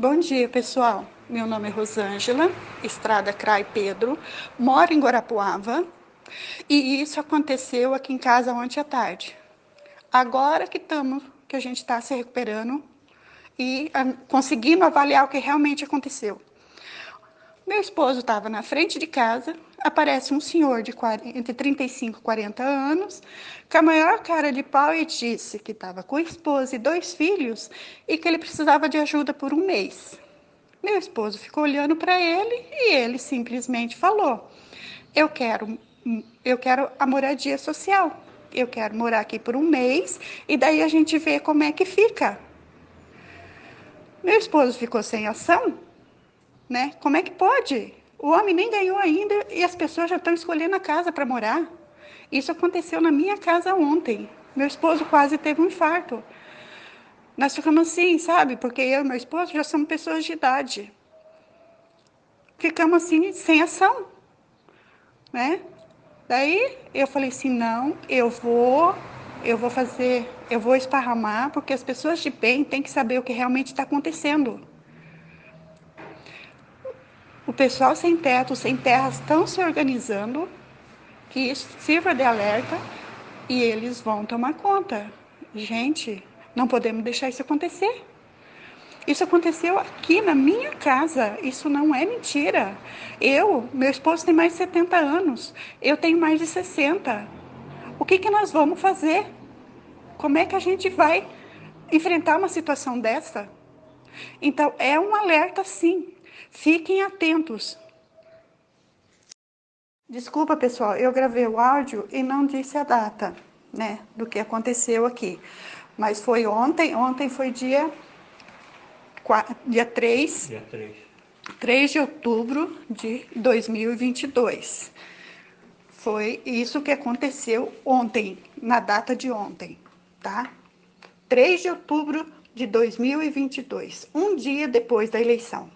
Bom dia, pessoal. Meu nome é Rosângela, Estrada Crai Pedro, moro em Guarapuava e isso aconteceu aqui em casa ontem à tarde. Agora que estamos, que a gente está se recuperando e a, ah, conseguindo avaliar o que realmente aconteceu. Meu esposo estava na frente de casa, aparece um senhor de 40, entre 35 e 40 anos, com a maior cara de pau e disse que estava com a esposa e dois filhos e que ele precisava de ajuda por um mês. Meu esposo ficou olhando para ele e ele simplesmente falou: "Eu quero eu quero a moradia social. Eu quero morar aqui por um mês e daí a gente vê como é que fica." Meu esposo ficou sem ação, né? Como é que pode? O homem nem ganhou ainda e as pessoas já estão escolhendo a casa para morar. Isso aconteceu na minha casa ontem. Meu esposo quase teve um infarto. Nós ficamos assim, sabe? Porque eu e meu esposo já somos pessoas de idade. Ficamos assim, sem ação. Né? Daí eu falei assim, não, eu vou, eu vou fazer, eu vou esparramar, porque as pessoas de bem têm que saber o que realmente está acontecendo. O pessoal sem teto, sem terra, estão se organizando, que isso sirva de alerta e eles vão tomar conta. Gente, não podemos deixar isso acontecer. Isso aconteceu aqui na minha casa. Isso não é mentira. Eu, meu esposo tem mais de 70 anos. Eu tenho mais de 60. O que, que nós vamos fazer? Como é que a gente vai enfrentar uma situação dessa? Então, é um alerta sim. Fiquem atentos. Desculpa, pessoal, eu gravei o áudio e não disse a data, né, do que aconteceu aqui. Mas foi ontem, ontem foi dia, 4, dia 3. Dia 3. 3 de outubro de 2022. Foi isso que aconteceu ontem, na data de ontem, tá? 3 de outubro de 2022, um dia depois da eleição.